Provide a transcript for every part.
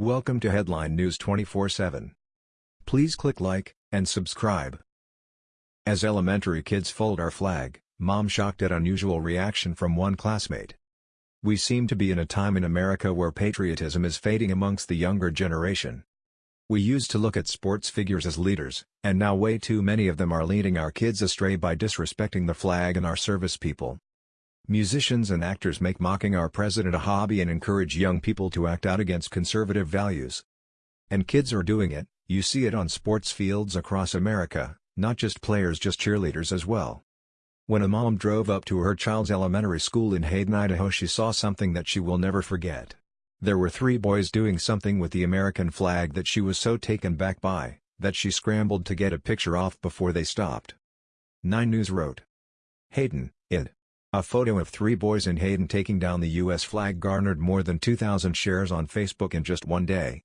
Welcome to Headline News 24/7. Please click like and subscribe. As elementary kids fold our flag, mom shocked at unusual reaction from one classmate. We seem to be in a time in America where patriotism is fading amongst the younger generation. We used to look at sports figures as leaders, and now way too many of them are leading our kids astray by disrespecting the flag and our service people. Musicians and actors make mocking our president a hobby and encourage young people to act out against conservative values. And kids are doing it, you see it on sports fields across America, not just players just cheerleaders as well. When a mom drove up to her child's elementary school in Hayden, Idaho she saw something that she will never forget. There were three boys doing something with the American flag that she was so taken back by, that she scrambled to get a picture off before they stopped. 9 News wrote. Hayden, id. A photo of three boys in Hayden taking down the U.S. flag garnered more than 2,000 shares on Facebook in just one day.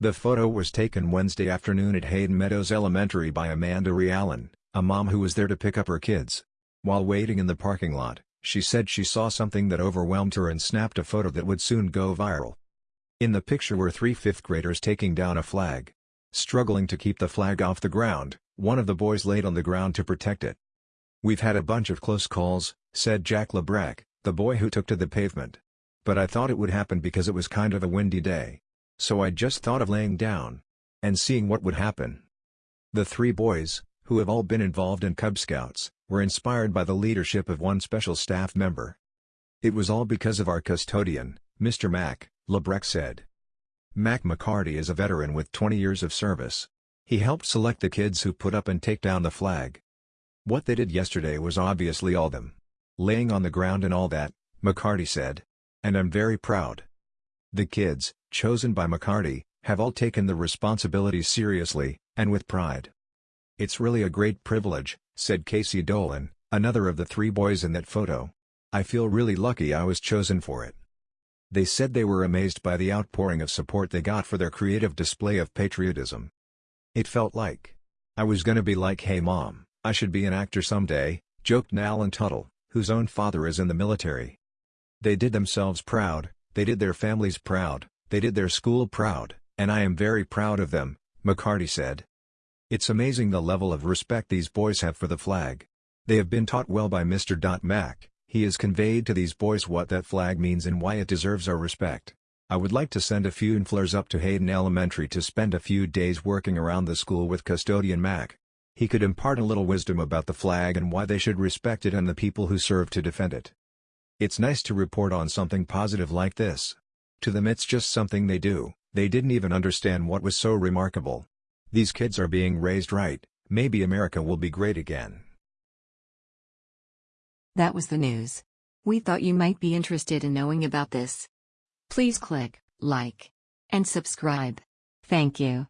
The photo was taken Wednesday afternoon at Hayden Meadows Elementary by Amanda Realan, a mom who was there to pick up her kids. While waiting in the parking lot, she said she saw something that overwhelmed her and snapped a photo that would soon go viral. In the picture were three fifth graders taking down a flag. Struggling to keep the flag off the ground, one of the boys laid on the ground to protect it. We've had a bunch of close calls, said Jack Lebreck, the boy who took to the pavement. But I thought it would happen because it was kind of a windy day. So I just thought of laying down. And seeing what would happen. The three boys, who have all been involved in Cub Scouts, were inspired by the leadership of one special staff member. It was all because of our custodian, Mr. Mack, Lebreck said. Mac McCarty is a veteran with 20 years of service. He helped select the kids who put up and take down the flag. What they did yesterday was obviously all them. Laying on the ground and all that, McCarty said. And I'm very proud. The kids, chosen by McCarty, have all taken the responsibility seriously, and with pride. It's really a great privilege, said Casey Dolan, another of the three boys in that photo. I feel really lucky I was chosen for it. They said they were amazed by the outpouring of support they got for their creative display of patriotism. It felt like I was gonna be like hey mom, I should be an actor someday, joked Alan Tuttle, whose own father is in the military. They did themselves proud, they did their families proud, they did their school proud, and I am very proud of them, McCarty said. It's amazing the level of respect these boys have for the flag. They have been taught well by Mr. Mack, he has conveyed to these boys what that flag means and why it deserves our respect. I would like to send a few NFLers up to Hayden Elementary to spend a few days working around the school with custodian Mack. He could impart a little wisdom about the flag and why they should respect it and the people who serve to defend it. It's nice to report on something positive like this. To them it's just something they do, they didn't even understand what was so remarkable. These kids are being raised right, maybe America will be great again. That was the news. We thought you might be interested in knowing about this. Please click like and subscribe. Thank you.